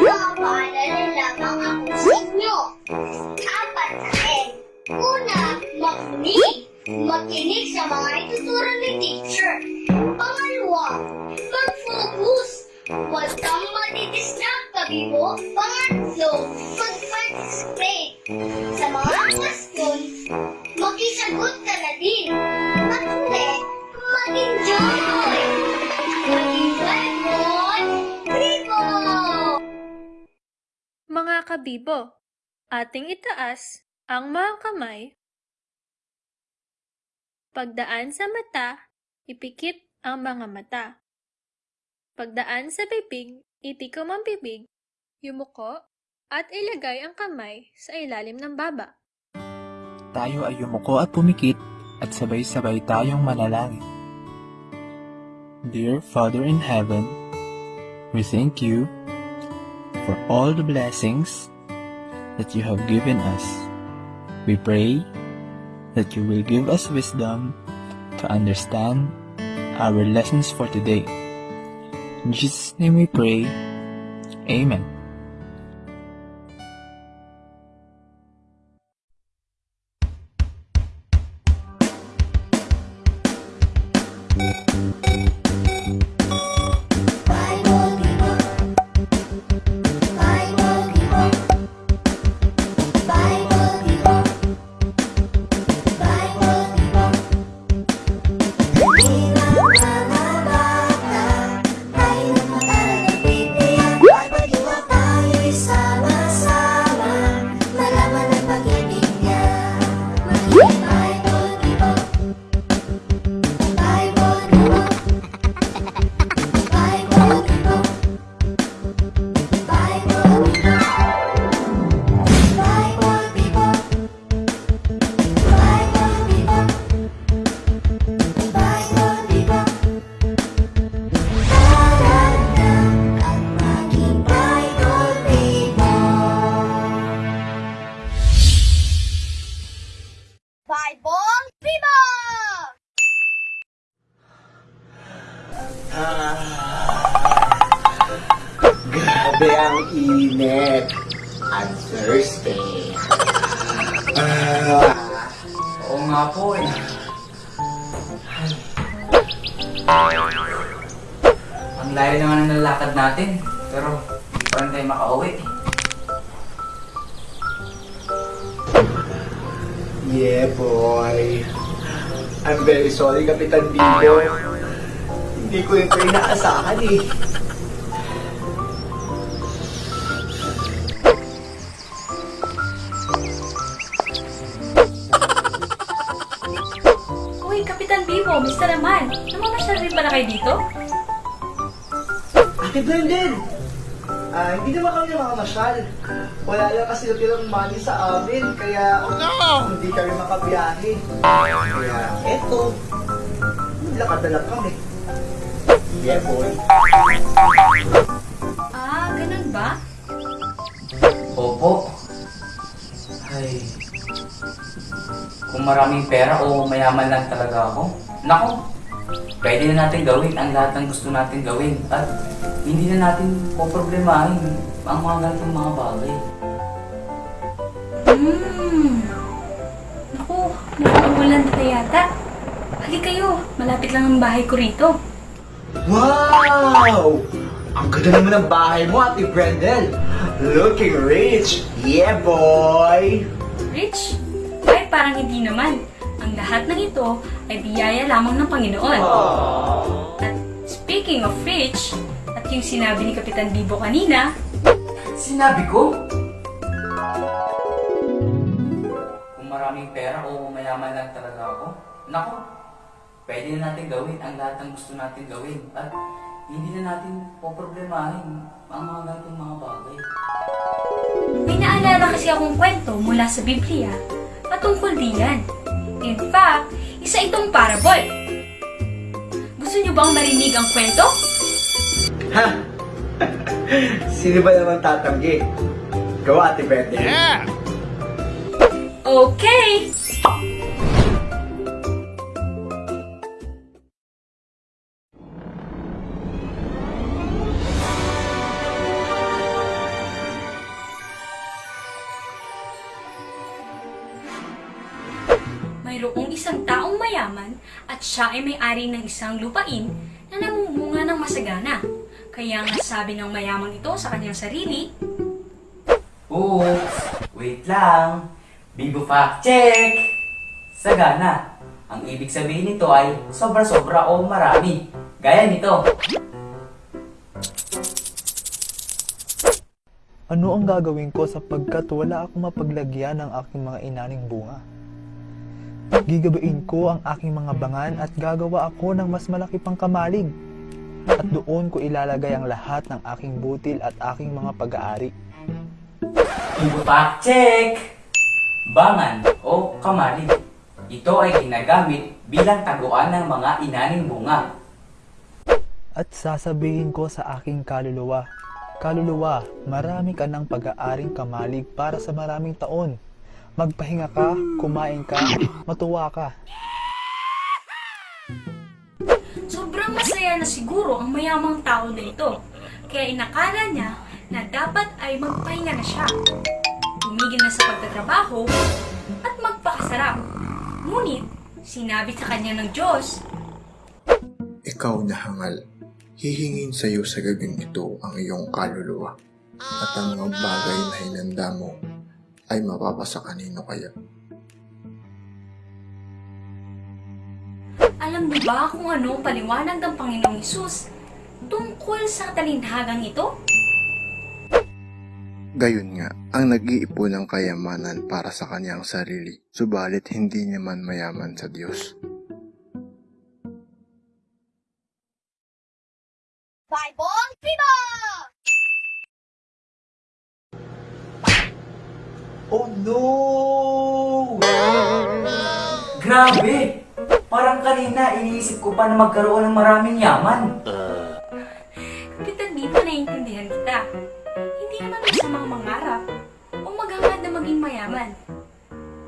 Papaalala lamang ako sa inyo. Apat na N. Una, makinig. Makinig sa mga ituturo ni teacher. Pangalawa, mag-focus. Huwag kang madidistract, kabibo. Pangatlo, mag-participate. Sa mga Kabibo, ating itaas ang mga kamay. Pagdaan sa mata, ipikit ang mga mata. Pagdaan sa bibig, itikom ang bibig, yumuko, at ilagay ang kamay sa ilalim ng baba. Tayo ay yumuko at pumikit at sabay-sabay tayong manalangin. Dear Father in Heaven, we thank you for all the blessings that you have given us. We pray that you will give us wisdom to understand our lessons for today. In Jesus' name we pray. Amen. Maging Ang layo naman ng nalakad natin. Pero hindi pa rin tayo makauwi yeah, boy. I'm very sorry, Kapitan Bibo. Hindi ko ito inaasahan eh. Mister naman. Namamasyal rin pala kayo dito? Ate Brendan! Ah, hindi naman kami makamasyal. Wala lang kasi natirang money sa amin, kaya hindi kami makabiyahe. Kaya, eto, lakad na lang kami. Yeah, boy. Ah, ganun ba? Opo. Ay. Kung maraming pera o mayaman lang talaga ako, nako, pwede na natin gawin ang lahat ng gusto natin gawin at hindi na natin poproblemahin ang mga ganitong mga bagay. Hmm. Naku, nakaulan na yata. Hali kayo, malapit lang ang bahay ko rito. Wow! Ang ganda naman ng bahay mo, Ate Brendel. Looking rich. Yeah, boy! Rich? Ay, parang hindi naman. Ang lahat ng ito ay biyaya lamang ng Panginoon. At speaking of rich, at yung sinabi ni Kapitan Bibo kanina, Sinabi ko? Kung maraming pera o mayaman lang talaga ako, nako, pwede na natin gawin ang lahat ng gusto natin gawin at hindi na natin poproblemahin ang mga ganitong mga bagay. may naalala kasi akong kwento mula sa Biblia patungkol diyan. In fact, isa itong parable. Gusto niyo bang marinig ang kwento? Ha? Sino ba naman tatanggi? Gawa, Ate Brendel. Okay! Mayroong isang taong mayaman at siya ay may-ari ng isang lupain na namumunga ng masagana. Kaya nga sabi ng mayamang ito sa kanyang sarili, Oops! Wait lang! Bibo fact check! Sagana. Ang ibig sabihin nito ay sobra-sobra o marami. Gaya nito. Ano ang gagawin ko sapagkat wala akong mapaglagyan ng aking mga inaning bunga? Gigabain ko ang aking mga bangan at gagawa ako ng mas malaki pang kamalig. At doon ko ilalagay ang lahat ng aking butil at aking mga pag-aari. Bibo fact check! Bangan o kamalig. Ito ay ginagamit bilang taguan ng mga inaning bunga. At sasabihin ko sa aking kaluluwa, Kaluluwa, marami ka ng pag-aaring kamalig para sa maraming taon. Magpahinga ka, kumain ka, matuwa ka. sobrang masaya na siguro ang mayamang tao na ito. Kaya inakala niya na dapat ay magpahinga na siya. Tumigil na sa pagtatrabaho at magpakasarap. Ngunit, sinabi sa kanya ng Diyos, Ikaw na hangal, hihingin sa iyo sa gabing ito ang iyong kaluluwa, at ang mga bagay na hinanda mo ay mapapasa kanino kaya. Alam niyo ba kung ano ang paliwanag ng Panginoong Isus tungkol sa talinhagang ito? Gayon nga, ang nag-iipon ng kayamanan para sa kanyang sarili, subalit hindi naman mayaman sa Diyos. Kanina iniisip ko pa na magkaroon ng maraming yaman. Kapitan Bibo, naiintindihan kita. Hindi naman masamang mangarap o maghangad na maging mayaman.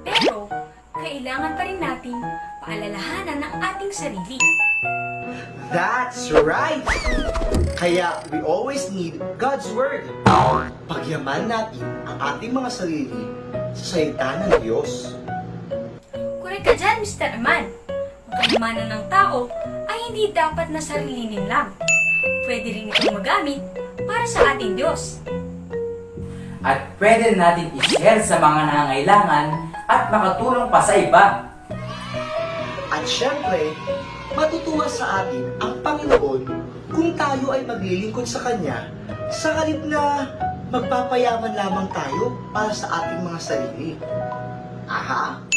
Pero, kailangan pa rin nating paalalahanan ang ating sarili. That's right! Kaya we always need God's Word. Pagyaman natin ang ating mga sarili sa salita ng Diyos. Correct ka dyan, Mr. Aman. Ang kayamanan ng tao ay hindi dapat na sarilinin lang. Pwede rin itong magamit para sa ating Diyos. At pwede natin i-share sa mga nangangailangan at makatulong pa sa iba. At syempre, matutuwa sa atin ang Panginoon kung tayo ay maglilingkod sa Kanya sa halip na magpapayaman lamang tayo para sa ating mga sarili. Aha!